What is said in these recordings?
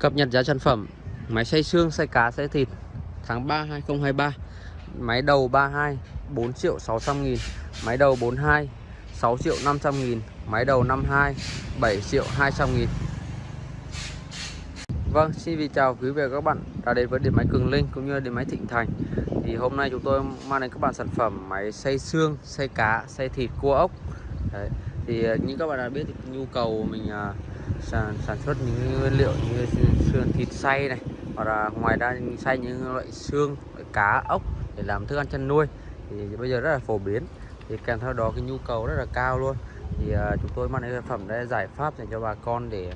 Cập nhật giá sản phẩm. Máy xay xương, xay cá, xay thịt. Tháng 3 2023 Máy đầu 32 4 triệu 600 nghìn. Máy đầu 42 6 triệu 500 nghìn. Máy đầu 52 7 triệu 200 nghìn. Vâng, xin chào quý vị và các bạn đã đến với điện máy Cường Linh cũng như điện máy Thịnh Thành. Thì hôm nay chúng tôi mang đến các bạn sản phẩm máy xay xương, xay cá, xay thịt, cua ốc. Đấy. Thì à, như các bạn đã biết thì nhu cầu mình uh, sản, sản xuất những nguyên liệu như xương thịt xay này hoặc là ngoài ra xay những loại xương loại cá ốc để làm thức ăn chăn nuôi. Thì bây giờ rất là phổ biến thì kèm theo đó cái nhu cầu rất là cao luôn. Thì uh, chúng tôi mang đến sản phẩm đây giải pháp dành cho bà con để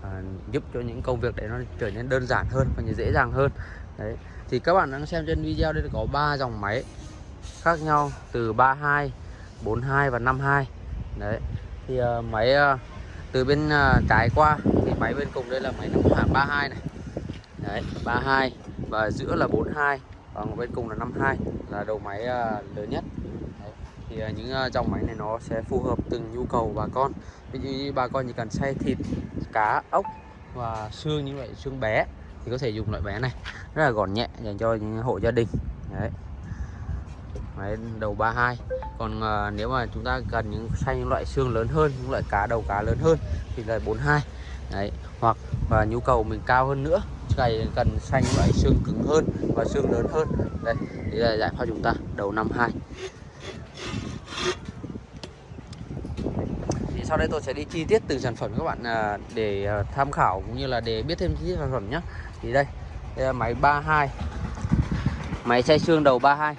uh, giúp cho những công việc để nó trở nên đơn giản hơn và dễ dàng hơn. Đấy. Thì các bạn đang xem trên video đây có ba dòng máy khác nhau từ 32 42 và 52 đấy. Thì uh, máy uh, từ bên uh, trái qua thì máy bên cùng đây là máy năm hạt 32 này. Đấy 32 và giữa là 42 còn bên cùng là 52 là đầu máy uh, lớn nhất. Đấy. thì uh, những uh, dòng máy này nó sẽ phù hợp từng nhu cầu bà con. Ví dụ như bà con chỉ cần xay thịt cá ốc và xương như vậy xương bé thì có thể dùng loại bé này. Rất là gọn nhẹ dành cho những hộ gia đình. Đấy. Đấy, đầu 32 còn à, nếu mà chúng ta cần những xanh những loại xương lớn hơn những loại cá đầu cá lớn hơn thì là 42 đấy hoặc và nhu cầu mình cao hơn nữa cày cần xanh loại xương cứng hơn và xương lớn hơn. Đây đây là giải pháp chúng ta đầu 52 thì sau đây tôi sẽ đi chi tiết từng sản phẩm các bạn à, để à, tham khảo cũng như là để biết thêm chi tiết sản phẩm nhé thì đây, đây là máy 32 máy xay xương đầu 32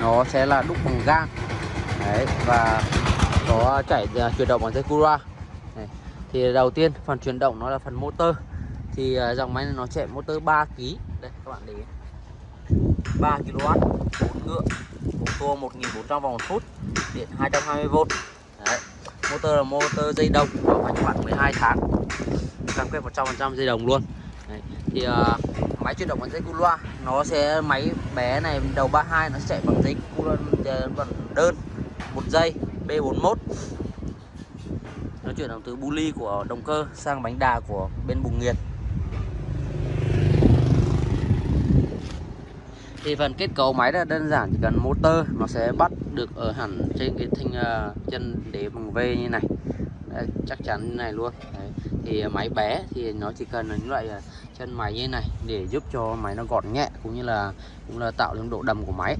nó sẽ là đúc bằng gang. Đấy và có chảy uh, chuyển động bằng dây cura đấy. thì đầu tiên phần chuyển động nó là phần motor. Thì uh, dòng máy này nó chạy motor 3 kg đây các bạn để 3 kW 4 ngựa một tua 1400 vòng một phút điện 220V đấy motor là motor dây đồng bảo hành khoảng 12 tháng. Cam kết 100% dây đồng luôn. Đấy. thì uh, máy chuyển động bằng dây cu loa. Nó sẽ máy bé này đầu 32 nó chạy bằng dây cu loa ờ, bằng đơn một dây B41 nó chuyển động từ bu ly của động cơ sang bánh đà của bên bùng nghiệt thì phần kết cấu máy là đơn giản chỉ cần motor nó sẽ bắt được ở hẳn trên cái thanh uh, chân đế bằng V như này. Đấy, chắc chắn như này luôn. Đấy thì máy bé thì nó chỉ cần những loại à, chân máy như này để giúp cho máy nó gọn nhẹ cũng như là cũng là tạo được độ đầm của máy.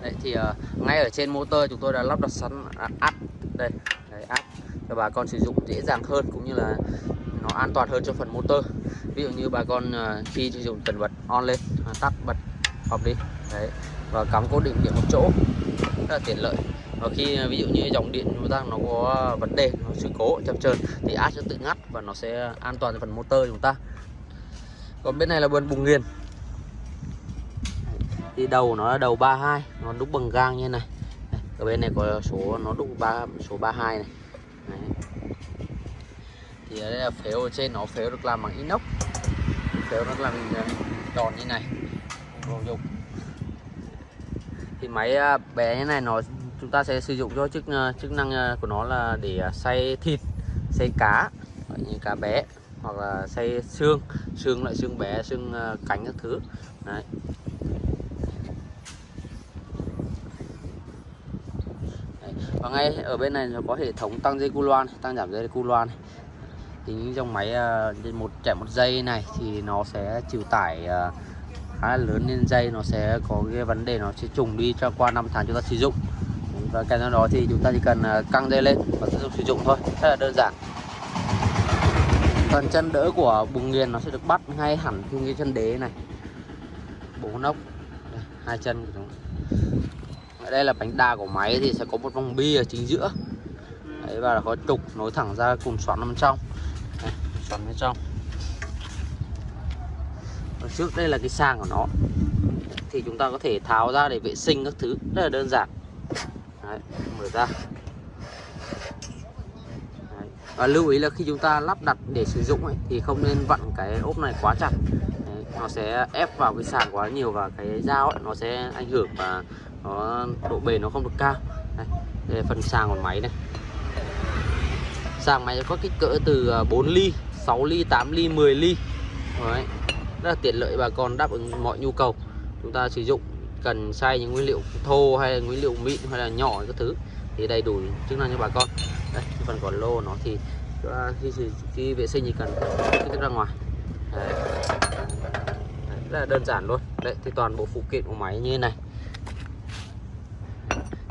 Đấy thì uh, ngay ở trên motor chúng tôi đã lắp đặt sẵn à, áp đây đấy áp cho bà con sử dụng dễ dàng hơn cũng như là nó an toàn hơn cho phần motor. Ví dụ như bà con uh, khi sử dụng cần bật on lên tắt bật off đi đấy và cắm cố định điện một chỗ rất là tiện lợi và khi à, ví dụ như dòng điện chúng ta nó có vấn đề, nó sự cố chập chờn thì áp sẽ tự ngắt và nó sẽ an toàn cho phần motor chúng ta. Còn bên này là bên bùng nghiền. Thì đầu nó là đầu 32 nó đúc bằng gang như này. Ở bên này có số, nó đúc ba, số 32 này. Đấy. thì ở đây là phếu ở trên, nó phếu được làm bằng inox. Phếu nó làm à, tròn như này. Đồ dùng. Thì máy à, bé như này nó chúng ta sẽ sử dụng cho chức ờ, chức năng ờ, của nó là để ờ, xay thịt xay cá như cá bé hoặc là xay xương xương loại xương bé xương cánh các thứ. Đấy. Và ngay ở bên này nó có hệ thống tăng dây cu loa này, tăng giảm dây cu loa này. Thì những dòng máy một chạy một giây này thì nó sẽ chịu tải khá là lớn nên dây nó sẽ có cái vấn đề nó sẽ trùng đi cho qua năm tháng chúng ta sử dụng và kèm theo đó thì chúng ta chỉ cần à, căng dây lên và tiếp tục sử dụng thôi. Rất là đơn giản. Phần chân đỡ của bùng nghiền nó sẽ được bắt ngay hẳn trên cái chân đế này. Bốn đây, hai chân của chúng. Ở đây là bánh đa của máy thì sẽ có một vòng bi ở chính giữa. Đấy, và có trục nối thẳng ra cùng xoắn bên trong. Đây, xoắn bên trong. Ở trước đây là cái sàng của nó. Thì chúng ta có thể tháo ra để vệ sinh các thứ. Rất là đơn giản. Đấy, mở ra. Đấy. và lưu ý là khi chúng ta lắp đặt để sử dụng ấy, thì không nên vặn cái ốp này quá chặt. Đấy, nó sẽ ép vào cái sàng quá nhiều và cái dao ấy, nó sẽ ảnh hưởng và nó độ bền nó không được cao. Đây, đây là phần sàng của máy này. Sàng máy có kích cỡ từ à, 4 ly 6 ly 8 ly 10 ly. Đấy. rất là tiện lợi bà con đáp ứng mọi nhu cầu chúng ta sử dụng cần xay những nguyên liệu thô hay là nguyên liệu mịn hay là nhỏ các thứ thì đầy đủ chức năng cho bà con. Đây phần còn lô nó thì à, khi, khi khi vệ sinh thì cần cái ra ngoài. Đấy. Đấy, rất là đơn giản luôn. Đấy thì toàn bộ phụ kiện của máy như thế này.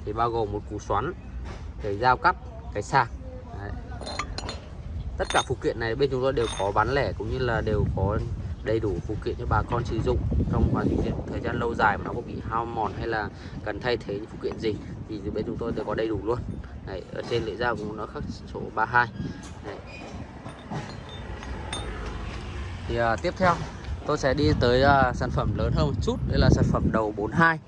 Thì bao gồm một củ xoắn cái dao cắt cái sạc. Đấy. tất cả phụ kiện này bên chúng tôi đều có bán lẻ cũng như là đều có đầy đủ phụ kiện cho bà con sử dụng trong quá trình thời gian lâu dài mà nó có bị hao mòn hay là cần thay thế những phụ kiện gì thì bên chúng tôi đều có đầy đủ luôn. Đấy, ở trên lưỡi dao cũng nó khắc số 32 Đấy. thì à, tiếp theo tôi sẽ đi tới à, sản phẩm lớn hơn một chút đây là sản phẩm đầu 42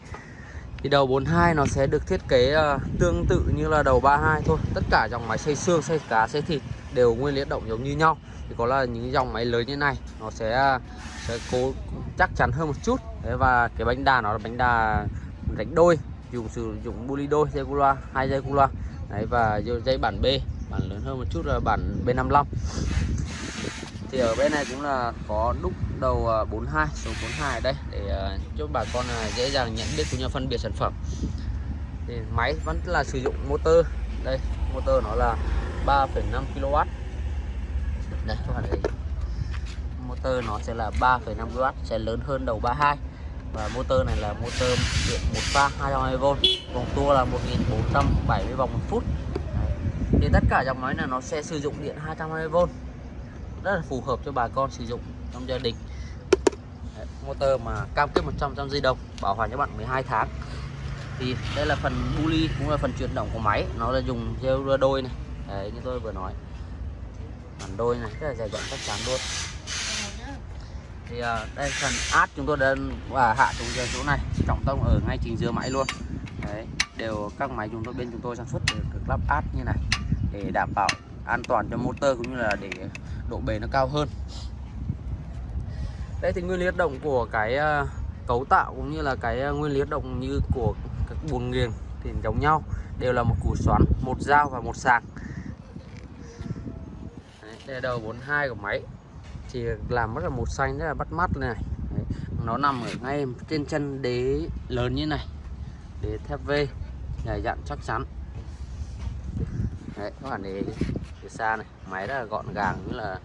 thì đầu 42 nó sẽ được thiết kế à, tương tự như là đầu 32 thôi. Tất cả dòng máy xay xương xay cá xay thịt đều nguyên lý động giống như nhau thì có là những dòng máy lớn như này nó sẽ sẽ cố chắc chắn hơn một chút. Đấy, và cái bánh đà nó là bánh đà đánh đôi dùng sử dụng buli đôi dây cu loa hai dây cu loa. Đấy, và dây bản B bản lớn hơn một chút là bản B55. Thì ở bên này cũng là có đúc đầu à, 42 số 42 ở đây để à, cho bà con à, dễ dàng nhận biết cũng như phân biệt sản phẩm. Thì máy vẫn là sử dụng motor. Đây motor nó là 3,5 kW đây các bạn thấy motor nó sẽ là 3,5 kW sẽ lớn hơn đầu 32 và motor này là motor điện một pha 220V vòng tua là 1470 vòng một phút. Đấy. thì tất cả dòng máy này nó sẽ sử dụng điện 220V rất là phù hợp cho bà con sử dụng trong gia đình. Đấy, motor mà cam kết 100 trăm dây đồng bảo hành cho bạn 12 tháng. Thì đây là phần buli cũng là phần chuyển động của máy. Nó là dùng rêu đôi này. Đấy như tôi vừa nói phản đôi này rất là dày dặn chắc chắn luôn. Thì uh, đây phần át chúng tôi đã và hạ xuống giờ chỗ này trọng tâm ở ngay chính giữa máy luôn. Đấy đều các máy chúng tôi bên chúng tôi sản xuất đều được lắp át như này để đảm bảo an toàn cho motor cũng như là để độ bền nó cao hơn. Đây thì nguyên lý hoạt động của cái ờ, cấu tạo cũng như là cái ờ, nguyên lý hoạt động như của các buồng nghiền thì giống nhau đều là một củ xoắn một dao và một sạc đây là đầu 42 của máy. Thì làm rất là một xanh rất là bắt mắt này. Đấy, nó nằm ở ngay trên chân đế lớn như này. Đế thép V dài dặn chắc chắn. Đấy, các bạn để từ xa này máy rất là gọn gàng như là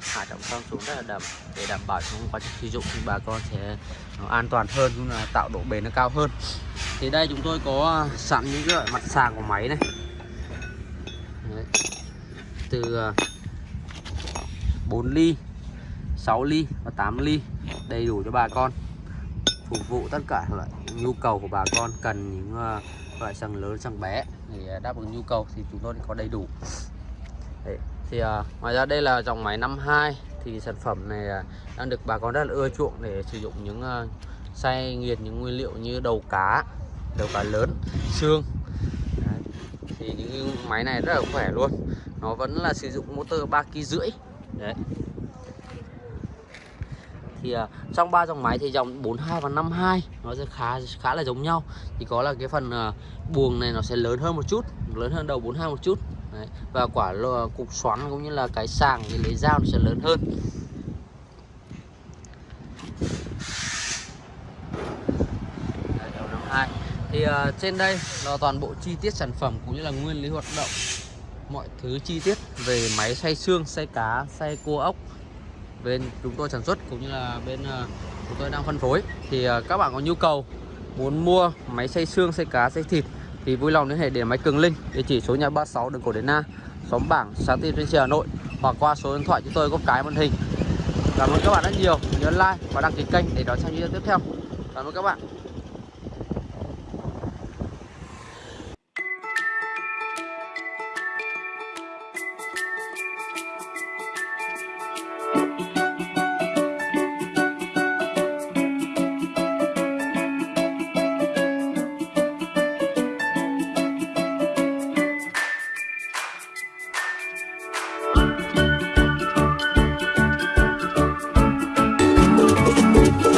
hạ trọng tâm xuống rất là đầm. Để đảm bảo trong quá trình sử dụng thì bà con sẽ nó an toàn hơn cũng là tạo độ bền nó cao hơn. Thì đây chúng tôi có à, sẵn những cái loại mặt sàng của máy này. Đấy. từ à, 4 ly 6 ly và 8 ly đầy đủ cho bà con phục vụ tất cả loại nhu cầu của bà con cần những uh, loại sàng lớn sàng bé để đáp ứng nhu cầu thì chúng tôi có đầy đủ Đấy. thì uh, ngoài ra đây là dòng máy 52 thì sản phẩm này uh, đang được bà con rất là ưa chuộng để sử dụng những uh, xay nghiền những nguyên liệu như đầu cá đầu cá lớn xương Đấy. thì những máy này rất là khỏe luôn nó vẫn là sử dụng motor 3 kg rưỡi Đấy. Thì uh, trong ba dòng máy thì dòng 42 và 52 nó sẽ khá khá là giống nhau. Thì có là cái phần uh, buồng này nó sẽ lớn hơn một chút lớn hơn đầu 42 một chút. Đấy. và quả uh, cục xoắn cũng như là cái sàng thì lấy dao nó sẽ lớn hơn. Đấy, đầu 52 thì uh, trên đây là toàn bộ chi tiết sản phẩm cũng như là nguyên lý hoạt động mọi thứ chi tiết về máy xay xương, xay cá, xay cua ốc bên chúng tôi sản xuất cũng như là bên ờ, chúng tôi đang phân phối. Thì ờ, các bạn có nhu cầu muốn mua máy xay xương, xay cá, xay thịt thì vui lòng liên hệ để máy Cường Linh, địa chỉ số nhà 36 đường Cổ Đến Na xóm Bảng, xã Tiên trên Hà Nội hoặc qua số điện thoại chúng tôi có cái màn hình. Cảm ơn các bạn rất nhiều. Nhớ like và đăng ký kênh để đón xem video tiếp theo. Cảm ơn các bạn.